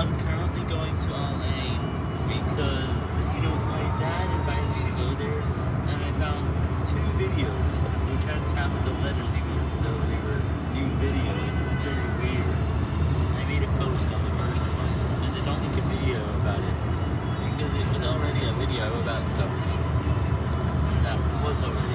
I'm currently going to LA because, you know, my dad invited me to go there, and I found two videos which has capital letters even though they were new video. It was very weird. I made a post on the first one, and I don't a video about it because it was already a video about something that was already.